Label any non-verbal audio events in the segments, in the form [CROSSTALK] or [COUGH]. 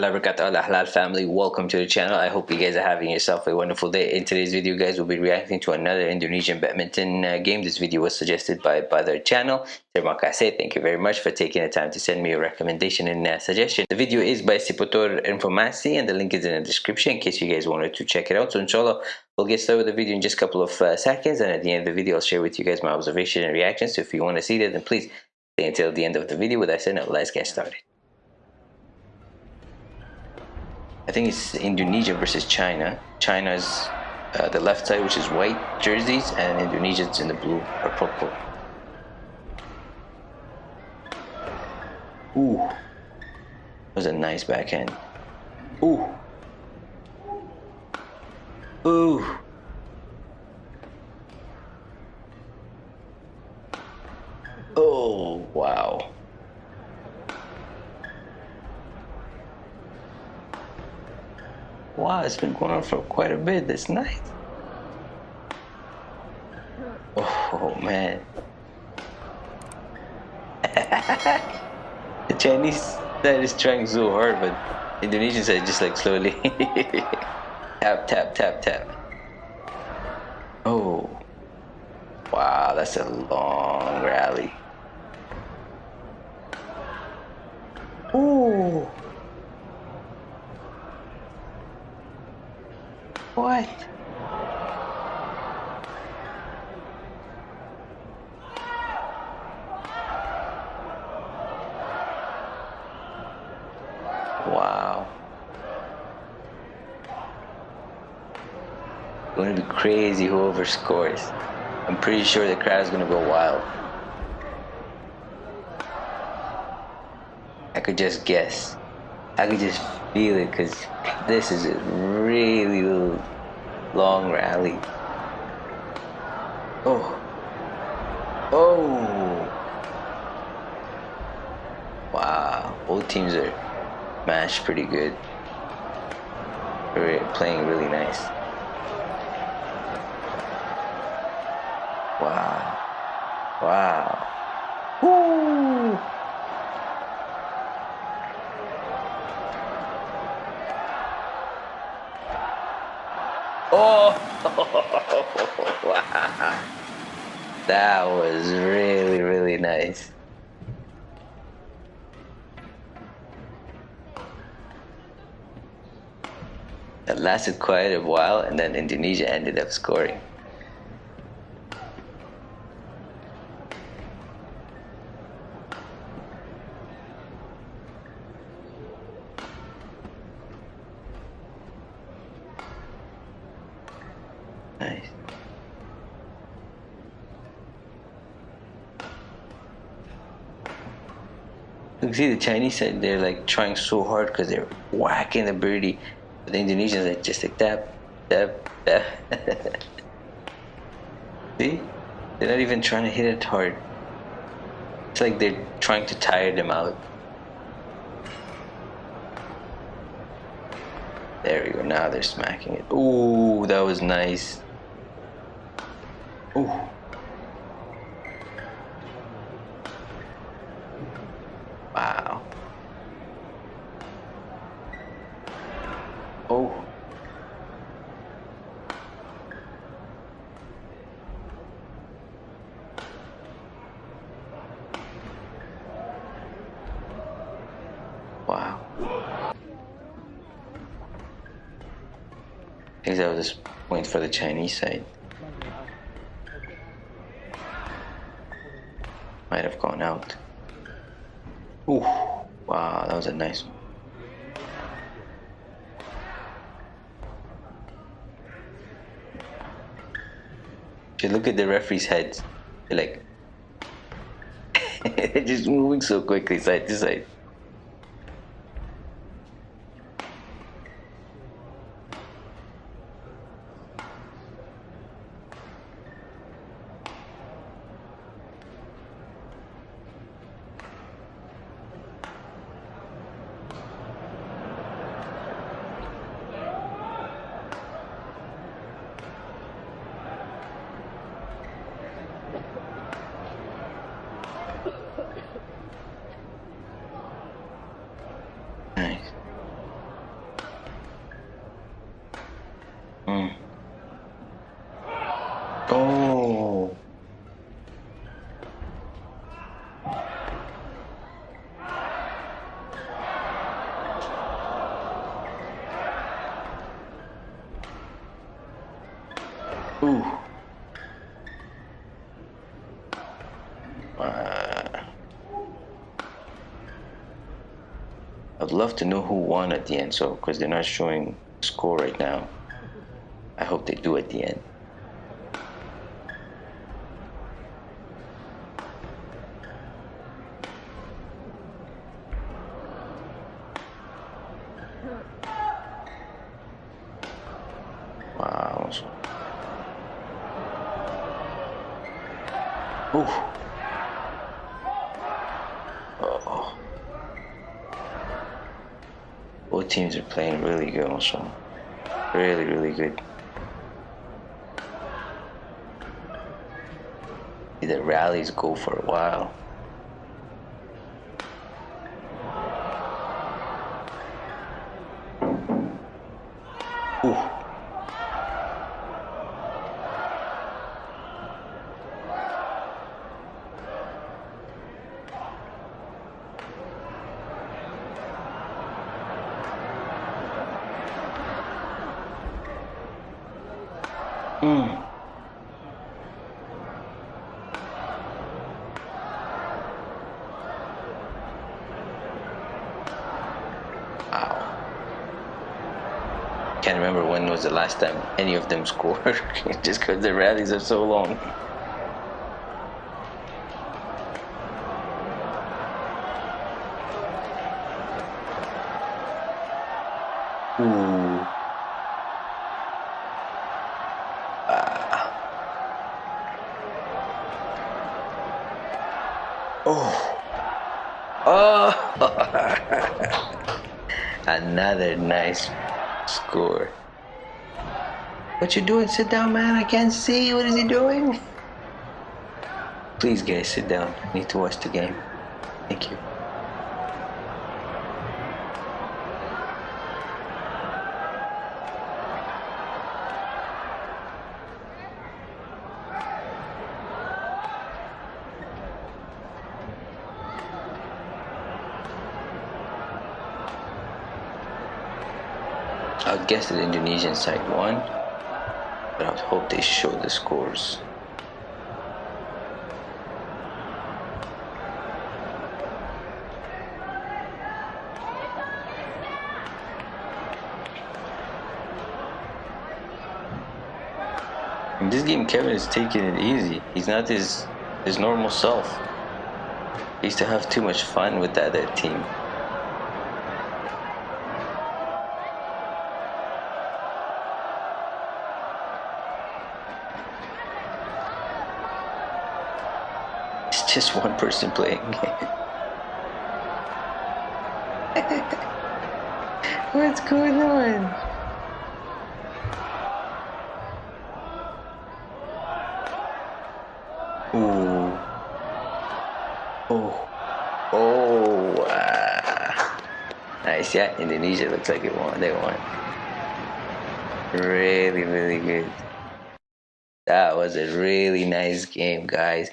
warahmatullahi family welcome to the channel. I hope you guys are having yourself a wonderful day. In today's video guys we'll be reacting to another Indonesian badminton uh, game. This video was suggested by by their channel Terima kasih thank you very much for taking the time to send me a recommendation and uh, suggestion. The video is by Seputar Informasi and the link is in the description in case you guys wanted to check it out. So inshallah we'll get started with the video in just a couple of uh, seconds and at the end of the video I'll share with you guys my observation and reactions. So if you want to see that then please stay until the end of the video. With that said now let's get started I think it's Indonesia versus China. China's uh, the left side, which is white jerseys, and Indonesia's in the blue or purple. Ooh, that was a nice backhand. Ooh, ooh. Oh, wow. It's been going on for quite a bit this night. Oh man. [LAUGHS] the Chinese side is trying so hard, but Indonesian side just like slowly [LAUGHS] tap tap tap tap. Oh. Wow, that's a long rally. Wow. Going to be crazy whoever scores. I'm pretty sure the crowd is going to go wild. I could just guess. I could just feel it because this is a really long rally. Oh. Oh. Wow. Both teams are matched pretty good. They're playing really nice. Wow. Wow. Woo! Oh, [LAUGHS] wow. That was really, really nice. Lasted quite a while and then Indonesia ended up scoring. Nice. You can see the Chinese side, they're like trying so hard because they're whacking the birdie. But the Indonesians are just like tap, tap, tap. see? They're not even trying to hit it hard. It's like they're trying to tire them out. There we go, now they're smacking it. Ooh, that was nice. Ooh. Wow. Oh. Wow. I think that was this point for the Chinese side. might have gone out. Ooh, wow, that was a nice one. If you look at the referee's heads, they're like, [LAUGHS] just moving so quickly side to side. I'd love to know who won at the end, so because they're not showing score right now. I hope they do at the end. Wow. Ooh. Oh. Both teams are playing really good also. Really, really good. The rallies go for a while. Ooh. Mm. Wow. Can't remember when was the last time any of them [LAUGHS] scored, just because the rallies are so long. Ooh. Oh. Oh. [LAUGHS] Another nice score. What you doing? Sit down, man. I can't see. What is he doing? Please, guys, sit down. I need to watch the game. Thank you. I guess the Indonesian side won, but I hope they show the scores. In this game, Kevin is taking it easy. He's not his his normal self. He used to have too much fun with the other team. It's just one person playing. [LAUGHS] What's going on? Ooh. Oh. Oh. Uh. Nice. Yeah, Indonesia looks like it won. They won. Really, really good. That was a really nice game, guys.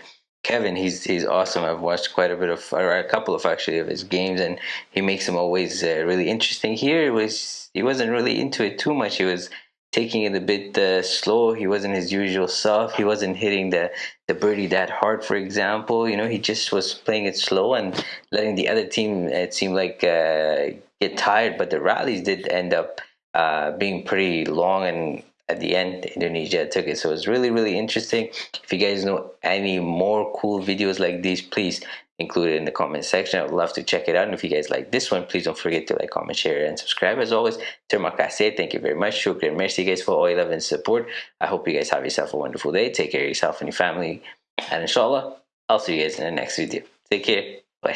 Kevin, he's he's awesome. I've watched quite a bit of, or a couple of actually of his games, and he makes them always uh, really interesting. Here it was he wasn't really into it too much. He was taking it a bit uh, slow. He wasn't his usual self. He wasn't hitting the the birdie that hard, for example. You know, he just was playing it slow and letting the other team. It seemed like uh, get tired, but the rallies did end up uh, being pretty long and at the end Indonesia took it. So it's really really interesting. If you guys know any more cool videos like these please include it in the comment section. I would love to check it out. And if you guys like this one please don't forget to like comment share and subscribe. As always terima kasih thank you very much. Shukran merci guys for all your love and support. I hope you guys have yourself a wonderful day. Take care of yourself and your family. And inshallah I'll see you guys in the next video. Take care. Bye